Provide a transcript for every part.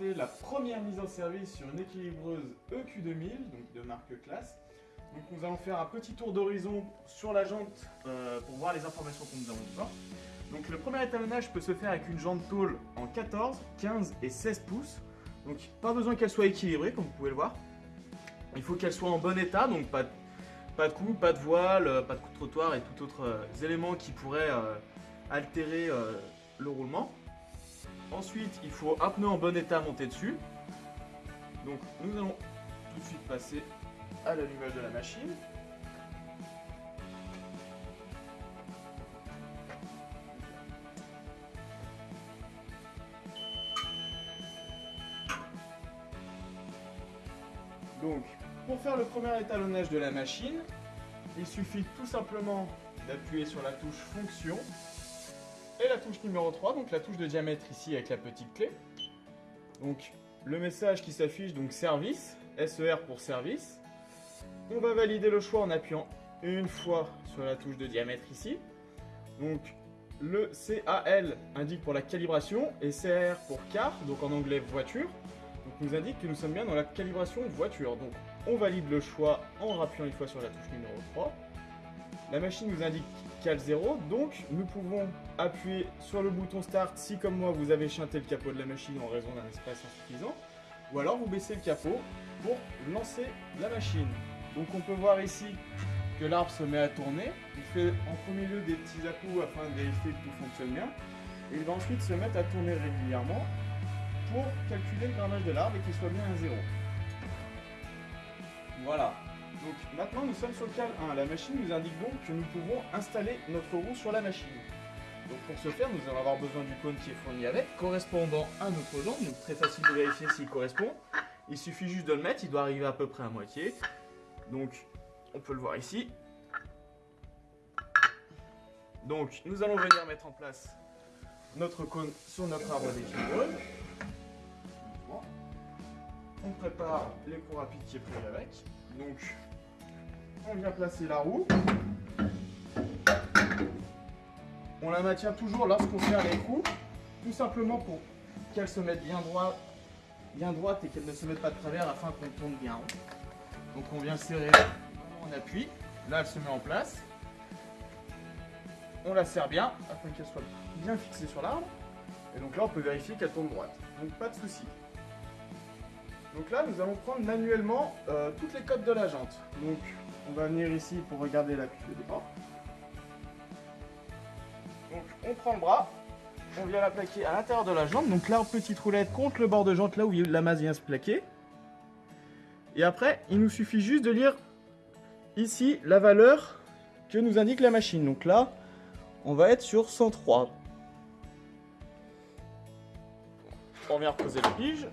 la première mise en service sur une équilibreuse EQ2000, donc de marque classe. Donc nous allons faire un petit tour d'horizon sur la jante euh, pour voir les informations que nous avons dedans. Donc le premier étalonnage peut se faire avec une jante tôle en 14, 15 et 16 pouces. Donc pas besoin qu'elle soit équilibrée comme vous pouvez le voir. Il faut qu'elle soit en bon état, donc pas de, pas de coups, pas de voile, euh, pas de coup de trottoir et tout autre euh, éléments qui pourraient altérer le roulement. Ensuite, il faut un pneu en bon état monter dessus. Donc nous allons tout de suite passer à l'allumage de la machine. Donc, pour faire le premier étalonnage de la machine, il suffit tout simplement d'appuyer sur la touche fonction et la touche numéro 3, donc la touche de diamètre ici avec la petite clé. Donc le message qui s'affiche, donc service, SER pour service. On va valider le choix en appuyant une fois sur la touche de diamètre ici. Donc le CAL indique pour la calibration et CR pour car, donc en anglais voiture. Donc nous indique que nous sommes bien dans la calibration voiture. Donc on valide le choix en rappuyant une fois sur la touche numéro 3. La machine nous indique cal 0, donc nous pouvons appuyer sur le bouton Start si comme moi vous avez chanté le capot de la machine en raison d'un espace insuffisant, ou alors vous baissez le capot pour lancer la machine. Donc on peut voir ici que l'arbre se met à tourner, il fait en premier lieu des petits à afin de vérifier que tout fonctionne bien, et il va ensuite se mettre à tourner régulièrement pour calculer le grammage de l'arbre et qu'il soit bien à 0. Voilà, donc maintenant nous sommes sur le cal 1. La machine nous indique donc que nous pouvons installer notre roue sur la machine. Donc pour ce faire, nous allons avoir besoin du cône qui est fourni avec, correspondant à notre jambe. Donc très facile de vérifier s'il correspond. Il suffit juste de le mettre, il doit arriver à peu près à moitié. Donc on peut le voir ici. Donc nous allons venir mettre en place notre cône sur notre arbre d'équilibre. On prépare les cours rapides qui est prévu avec. Donc on vient placer la roue. On la maintient toujours lorsqu'on serre les roues, tout simplement pour qu'elle se mette bien, droit, bien droite et qu'elle ne se mette pas de travers afin qu'on tourne bien. Donc on vient serrer, on appuie, là elle se met en place. On la serre bien afin qu'elle soit bien fixée sur l'arbre. Et donc là on peut vérifier qu'elle tourne droite. Donc pas de souci. Donc là nous allons prendre manuellement euh, toutes les codes de la jante. On va venir ici pour regarder la de départ. Donc on prend le bras, on vient la plaquer à l'intérieur de la jambe. Donc là, petite roulette contre le bord de jante, là où la masse vient se plaquer. Et après, il nous suffit juste de lire ici la valeur que nous indique la machine. Donc là, on va être sur 103. On vient reposer le pige.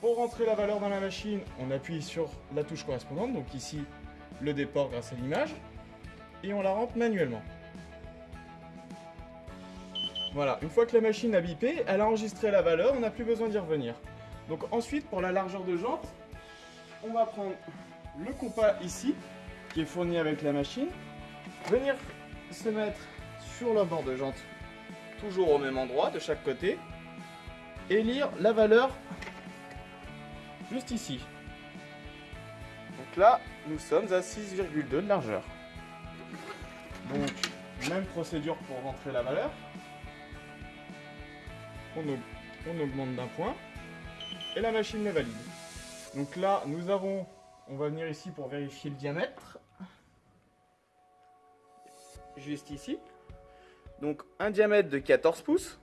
Pour rentrer la valeur dans la machine, on appuie sur la touche correspondante, donc ici le déport grâce à l'image, et on la rentre manuellement. Voilà, une fois que la machine a bipé, elle a enregistré la valeur, on n'a plus besoin d'y revenir. Donc ensuite, pour la largeur de jante, on va prendre le compas ici, qui est fourni avec la machine, venir se mettre sur le bord de jante, toujours au même endroit, de chaque côté, et lire la valeur juste ici. Donc là, nous sommes à 6,2 de largeur. Donc, même procédure pour rentrer la valeur. On, augmente d'un point. Et la machine le valide. Donc là, nous avons... On va venir ici pour vérifier le diamètre. Juste ici. Donc un diamètre de 14 pouces.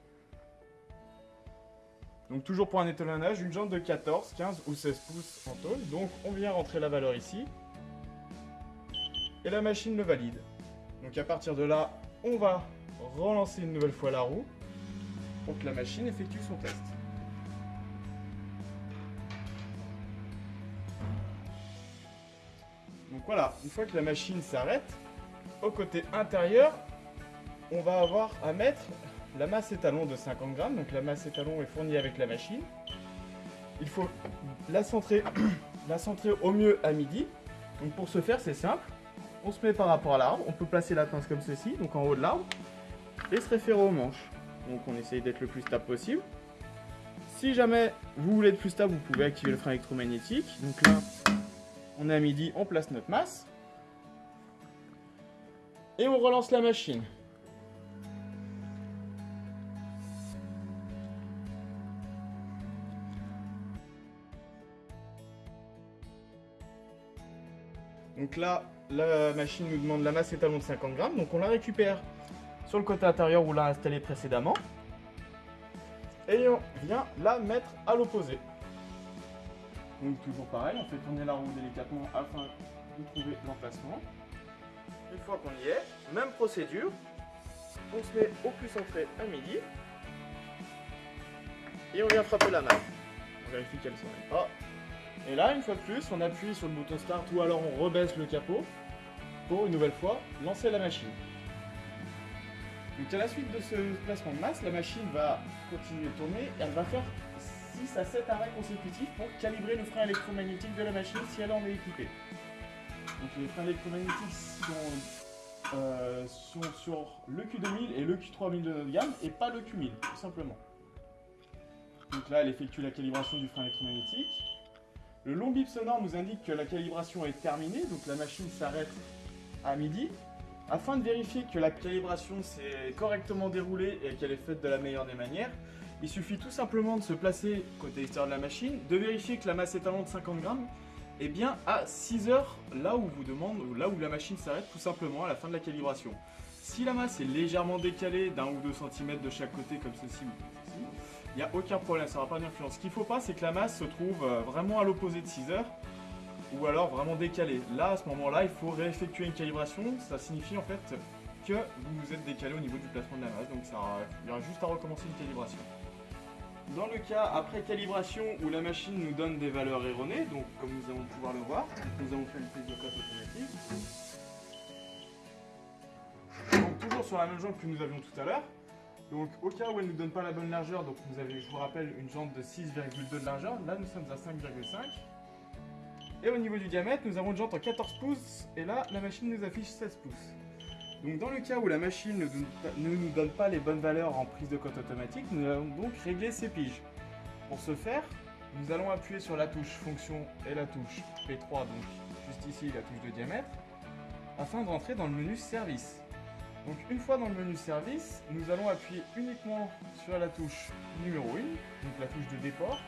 Donc toujours pour un étalonnage, une jante de 14, 15 ou 16 pouces en tôle. Donc on vient rentrer la valeur ici. Et la machine le valide. Donc à partir de là, on va relancer une nouvelle fois la roue pour que la machine effectue son test. Donc voilà, une fois que la machine s'arrête, au côté intérieur, on va avoir à mettre la masse étalon de 50 grammes. Donc la masse étalon est fournie avec la machine. Il faut la centrer, la centrer au mieux à midi. Donc pour ce faire, c'est simple. On se met par rapport à l'arbre. On peut placer la pince comme ceci, donc en haut de l'arbre, et se référer aux manches. Donc on essaye d'être le plus stable possible. Si jamais vous voulez être plus stable, vous pouvez activer le frein électromagnétique. Donc là, on est à midi, on place notre masse. Et on relance la machine. Donc là, la machine nous demande la masse étalon de 50 grammes, donc on la récupère sur le côté intérieur où on l'a installé précédemment. Et on vient la mettre à l'opposé. Donc toujours pareil, on fait tourner la roue délicatement afin de trouver l'emplacement. Une fois qu'on y est, même procédure, on se met au plus centré à midi. Et on vient frapper la masse. On vérifie qu'elle ne s'en pas. Et là, une fois de plus, on appuie sur le bouton Start ou alors on rebaisse le capot pour une nouvelle fois lancer la machine. Donc à la suite de ce placement de masse, la machine va continuer de tourner et elle va faire 6 à 7 arrêts consécutifs pour calibrer le frein électromagnétique de la machine si elle en est équipée. Donc les freins électromagnétiques sont, euh, sur le Q2000 et le Q3000 de gamme et pas le Q1000, tout simplement. Donc là, elle effectue la calibration du frein électromagnétique. Le long bip sonore nous indique que la calibration est terminée, donc la machine s'arrête à midi. Afin de vérifier que la calibration s'est correctement déroulée et qu'elle est faite de la meilleure des manières, il suffit tout simplement de se placer côté extérieur de la machine, de vérifier que la masse étalon de 50 grammes est bien à 6 heures, là où vous demande, là où la machine s'arrête tout simplement à la fin de la calibration. Si la masse est légèrement décalée d'un ou deux centimètres de chaque côté comme ceci il n'y a aucun problème, ça n'aura pas d'influence. Ce qu'il ne faut pas, c'est que la masse se trouve euh, vraiment à l'opposé de 6 heures, ou alors vraiment décalée. Là, à ce moment-là, il faut réeffectuer une calibration, ça signifie en fait que vous vous êtes décalé au niveau du placement de la masse, donc il y aura juste à recommencer une calibration. Dans le cas après calibration où la machine nous donne des valeurs erronées, donc comme nous allons pouvoir le voir, nous avons fait une prise de cote automatique. Donc toujours sur la même jambe que nous avions tout à l'heure, donc au cas où elle ne nous donne pas la bonne largeur, donc vous avez, je vous rappelle, une jante de 6,2 de largeur, là nous sommes à 5,5. Et au niveau du diamètre, nous avons une jante en 14 pouces, et là la machine nous affiche 16 pouces. Donc dans le cas où la machine ne, nous donne pas les bonnes valeurs en prise de cote automatique, nous allons donc régler ces piges. Pour ce faire, nous allons appuyer sur la touche fonction et la touche P3, donc juste ici la touche de diamètre, afin de rentrer dans le menu service. Donc une fois dans le menu service, nous allons appuyer uniquement sur la touche numéro 1, donc la touche de déport,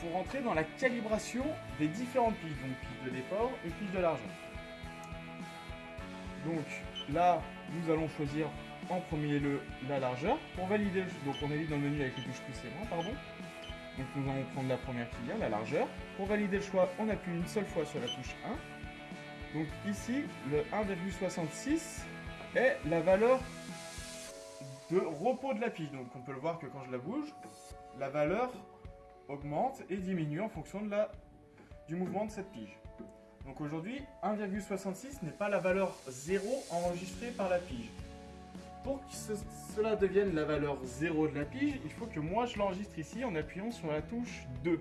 pour entrer dans la calibration des différentes piges, donc pige de déport et pige de l'argent. Donc là, nous allons choisir en premier lieu la largeur. Pour valider, donc on est dans le menu avec les touches plus et moins, pardon. Donc nous allons prendre la première qui vient, la largeur. Pour valider le choix, on appuie une seule fois sur la touche 1. Donc ici, le 1,66 est la valeur de repos de la pige. Donc on peut le voir que quand je la bouge, la valeur augmente et diminue en fonction du mouvement de cette pige. Donc aujourd'hui, 1,66 n'est pas la valeur 0 enregistrée par la pige. Pour que cela devienne la valeur 0 de la pige, il faut que moi je l'enregistre ici en appuyant sur la touche 2,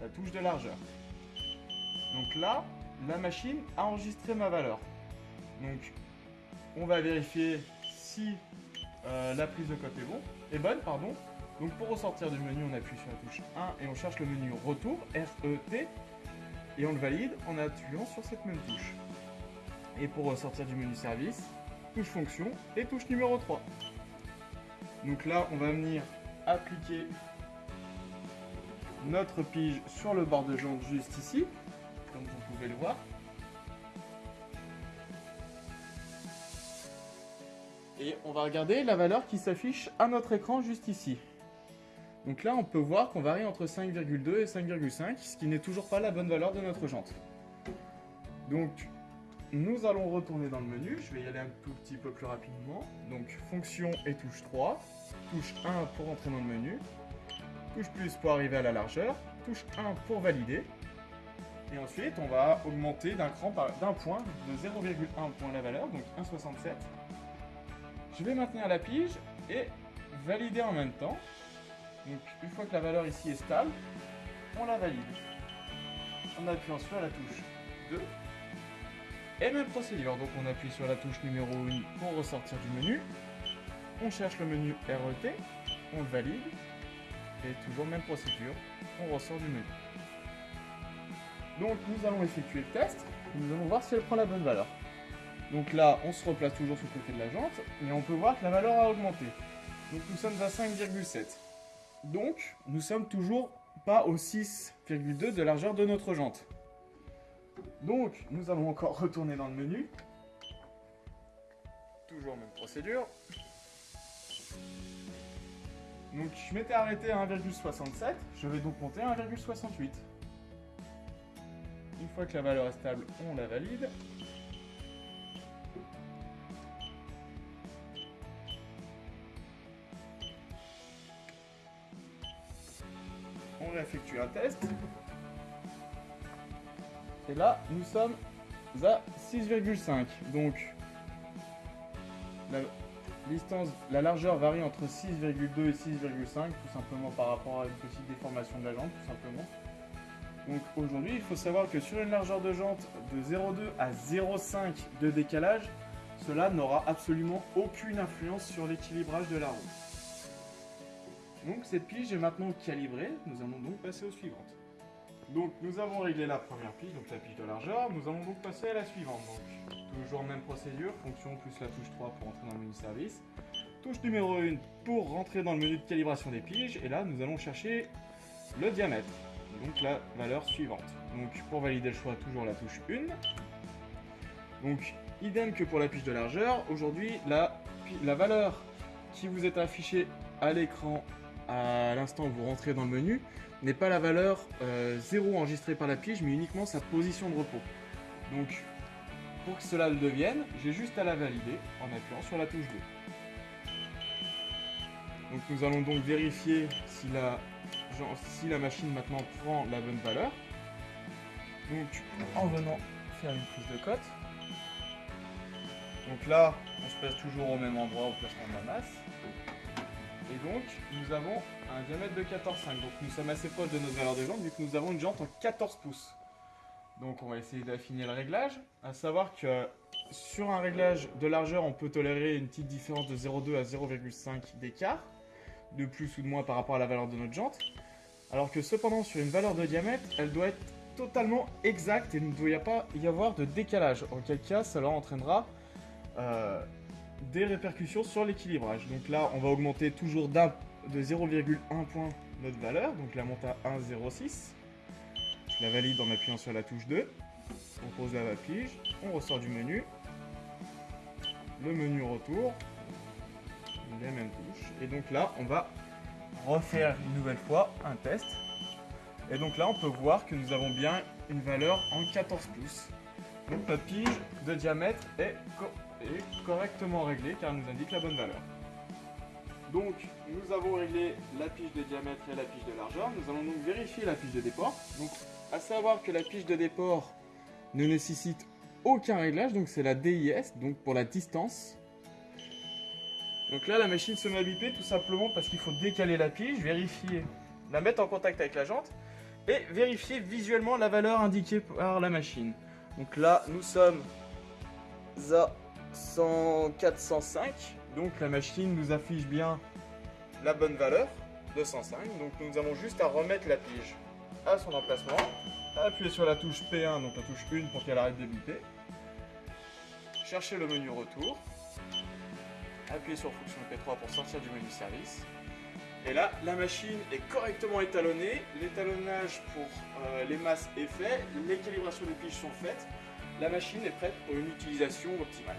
la touche de largeur. Donc là, la machine a enregistré ma valeur. Donc on va vérifier si euh, la prise de bon, est bonne. Pardon. Donc pour ressortir du menu, on appuie sur la touche 1 et on cherche le menu retour, R-E-T, et on le valide en appuyant sur cette même touche. Et pour ressortir du menu service, touche fonction et touche numéro 3. Donc là, on va venir appliquer notre pige sur le bord de jante juste ici, comme vous pouvez le voir. Et on va regarder la valeur qui s'affiche à notre écran juste ici. Donc là, on peut voir qu'on varie entre 5,2 et 5,5, ce qui n'est toujours pas la bonne valeur de notre jante. Donc, nous allons retourner dans le menu. Je vais y aller un tout petit peu plus rapidement. Donc, fonction et touche 3. Touche 1 pour entrer dans le menu. Touche plus pour arriver à la largeur. Touche 1 pour valider. Et ensuite, on va augmenter d'un cran d'un point de 0,1 point la valeur, donc 1,67. Je vais maintenir la pige et valider en même temps. Donc une fois que la valeur ici est stable, on la valide. En appuyant sur la touche 2. Et même procédure, donc on appuie sur la touche numéro 1 pour ressortir du menu. On cherche le menu RET, on le valide. Et toujours même procédure, on ressort du menu. Donc nous allons effectuer le test, et nous allons voir si elle prend la bonne valeur. Donc là, on se replace toujours sur le côté de la jante, et on peut voir que la valeur a augmenté. Donc nous sommes à 5,7. Donc, nous sommes toujours pas au 6,2 de largeur de notre jante. Donc, nous allons encore retourner dans le menu. Toujours même procédure. Donc, je m'étais arrêté à 1,67. Je vais donc monter à 1,68. Une fois que la valeur est stable, on la valide. On réeffectue un test. Et là, nous sommes à 6,5. Donc, la distance, la largeur varie entre 6,2 et 6,5, tout simplement par rapport à une petite déformation de la jante, tout simplement. Donc aujourd'hui, il faut savoir que sur une largeur de jante de 0,2 à 0,5 de décalage, cela n'aura absolument aucune influence sur l'équilibrage de la roue. Donc cette pige est maintenant calibrée, nous allons donc passer aux suivantes. Donc nous avons réglé la première pige, donc la pige de largeur, nous allons donc passer à la suivante. Toujours même procédure, fonction plus la touche 3 pour entrer dans le menu service. Touche numéro 1 pour rentrer dans le menu de calibration des piges, et là nous allons chercher le diamètre, donc la valeur suivante. Donc pour valider le choix, toujours la touche 1. Donc idem que pour la pige de largeur, aujourd'hui la, la valeur qui vous est affichée à l'écran à l'instant où vous rentrez dans le menu n'est pas la valeur 0 euh, enregistrée par la pige, mais uniquement sa position de repos. Donc, pour que cela le devienne, j'ai juste à la valider en appuyant sur la touche 2. Donc nous allons donc vérifier si la, si la machine maintenant prend la bonne valeur. Donc en venant faire une prise de cote. Donc là, on se place toujours au même endroit au placement de la masse. Et donc, nous avons un diamètre de 14,5. Donc, nous sommes assez proches de notre valeur de jante vu que nous avons une jante en 14 pouces. Donc, on va essayer d'affiner le réglage. À savoir que sur un réglage de largeur, on peut tolérer une petite différence de 0,2 à 0,5 d'écart, de plus ou de moins par rapport à la valeur de notre jante. Alors que cependant, sur une valeur de diamètre, elle doit être totalement exacte et il ne doit pas y avoir de décalage. En quel cas, cela entraînera euh, des répercussions sur l'équilibrage. Donc là, on va augmenter toujours de 0,1 point notre valeur, donc la monte à 1,06. Je la valide en appuyant sur la touche 2. On pose la pige, on ressort du menu. Le menu retour, les mêmes touches. Et donc là, on va refaire une nouvelle fois un test. Et donc là, on peut voir que nous avons bien une valeur en 14 pouces. Donc notre pige de diamètre est est correctement réglé car elle nous indique la bonne valeur. Donc, nous avons réglé la pige de diamètre et la pige de largeur. Nous allons donc vérifier la pige de déport. Donc, à savoir que la pige de déport ne nécessite aucun réglage, donc c'est la DIS, donc pour la distance. Donc là, la machine se met à biper tout simplement parce qu'il faut décaler la pige, vérifier, la mettre en contact avec la jante et vérifier visuellement la valeur indiquée par la machine. Donc là, nous sommes à 104, 105. Donc la machine nous affiche bien la bonne valeur de 105. Donc nous avons juste à remettre la pige à son emplacement. Appuyer sur la touche P1, donc la touche 1 pour qu'elle arrête de biper. Chercher le menu retour. Appuyer sur fonction P3 pour sortir du menu service. Et là, la machine est correctement étalonnée. L'étalonnage pour euh, les masses est fait. Les calibrations des piges sont faites. La machine est prête pour une utilisation optimale.